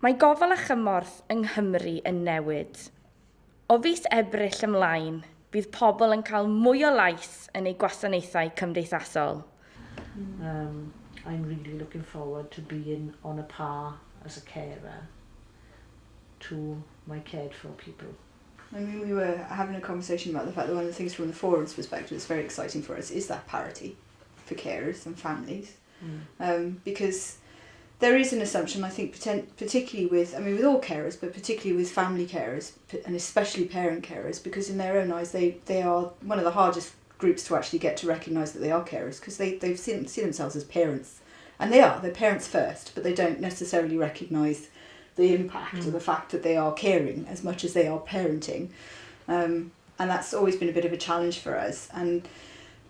Mae gofal a chymorth yng Nghymru yn newid. O fus ebryll ymlaen, bydd pobl yn cael mwy o lais yn eu gwasanaethau cymdeithasol. Um, I'm really looking forward to being on a par as a carer to my cared for people. I mean, we were having a conversation about the fact that one of the things from the forum's perspective that's very exciting for us is that parity for carers and families. Mm. Um, because there is an assumption, I think, particularly with, I mean, with all carers, but particularly with family carers, and especially parent carers, because in their own eyes, they, they are one of the hardest groups to actually get to recognise that they are carers, because they, they see, see themselves as parents. And they are, they're parents first, but they don't necessarily recognise the impact mm. of the fact that they are caring as much as they are parenting. Um, and that's always been a bit of a challenge for us. And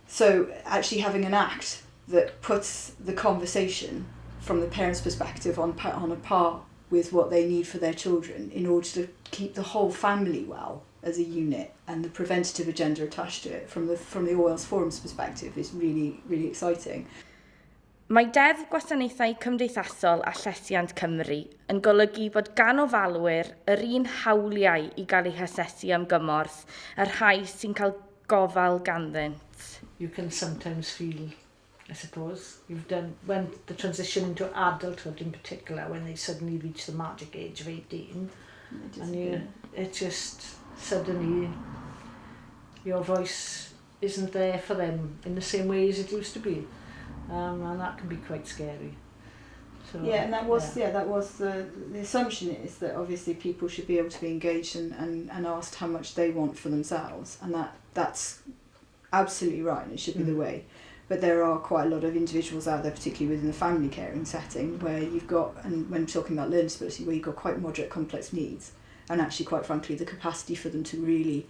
so actually having an act that puts the conversation from the parents' perspective on, on a par with what they need for their children in order to keep the whole family well as a unit and the preventative agenda attached to it from the from the Oils forum's perspective is really really exciting. Mae deddf gwasanaethau cymdeithasol a llesiant Cymru yn golygu bod gan ofalwyr yr un hawliau i gael eu hasesu am gymorth, y rhai sy'n cael gofal ganddynt. You can sometimes feel I suppose. You've done, when the transition into adulthood in particular, when they suddenly reach the magic age of 18, and you, it just suddenly, your voice isn't there for them in the same way as it used to be. Um, and that can be quite scary. So, yeah, and that was yeah. yeah that was the the assumption is that obviously people should be able to be engaged and, and, and asked how much they want for themselves, and that that's absolutely right. And it should be mm. the way. But there are quite a lot of individuals out there, particularly within the family caring setting, where you've got, and when talking about learning disability, where you've got quite moderate complex needs, and actually, quite frankly, the capacity for them to really,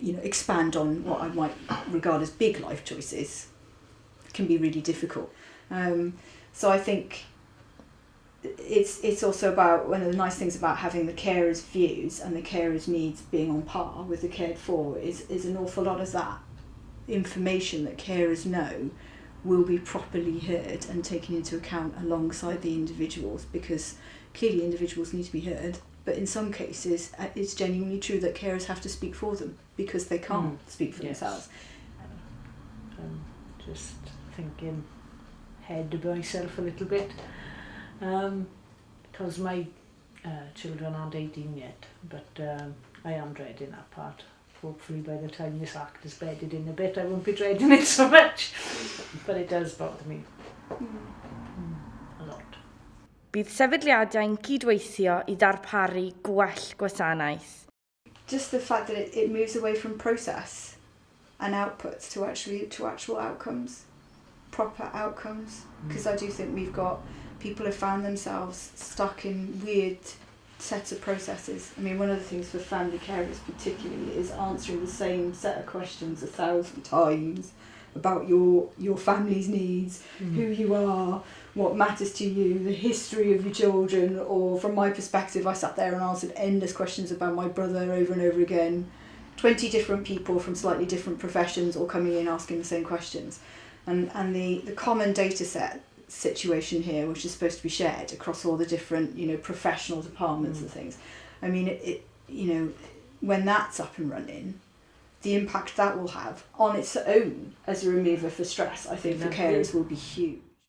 you know, expand on what I might regard as big life choices can be really difficult. Um, so I think it's it's also about one of the nice things about having the carer's views and the carer's needs being on par with the cared for is is an awful lot of that information that carers know will be properly heard and taken into account alongside the individuals because clearly individuals need to be heard but in some cases uh, it's genuinely true that carers have to speak for them because they can't mm. speak for yes. themselves um, just thinking head to myself a little bit um, because my uh, children aren't 18 yet but um, I am dreading that part hopefully by the time this act is bedded in a bit, I won't be dreading it so much. but it does bother me. Mm. A lot. Bydd sefydliadau'n cydweithio i darparu gwell gwasanaeth. Just the fact that it, it moves away from process and outputs to actually to actual outcomes, proper outcomes. Hmm. Because mm. I do think we've got people have found themselves stuck in weird sets of processes. I mean, one of the things for family carers particularly is answering the same set of questions a thousand times about your your family's needs, mm. who you are, what matters to you, the history of your children, or from my perspective, I sat there and answered endless questions about my brother over and over again. 20 different people from slightly different professions all coming in asking the same questions. And, and the, the common data set situation here, which is supposed to be shared across all the different, you know, professional departments mm. and things. I mean, it, it, you know, when that's up and running, the impact that will have on its own as a remover for stress, I think, for carers will be huge.